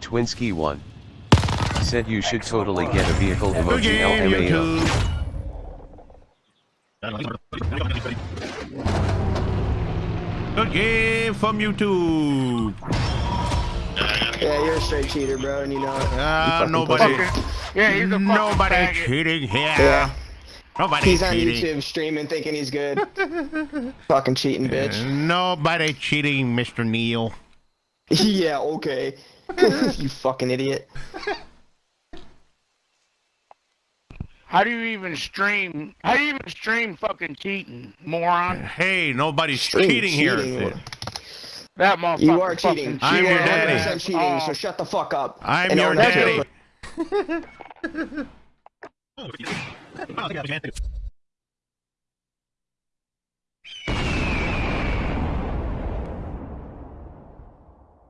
Twinsky 1. Said you should totally get a vehicle emoji game, LMAO. Good game from YouTube. Yeah, you're a straight cheater, bro, and you know it. Ah, fucking nobody, pussy. Yeah, he's a fucking nobody faggot. cheating here. Yeah. Nobody He's on. YouTube streaming thinking he's good. Fucking cheating, bitch. Nobody cheating, Mr. Neil. yeah, okay. you fucking idiot. How do you even stream? How do you even stream fucking cheating, moron? Hey, nobody's Stream cheating, here. That motherfucker. You are fucking cheating. I'm You your daddy. cheating, Oh. so shut the fuck up. I'm And your own that daddy.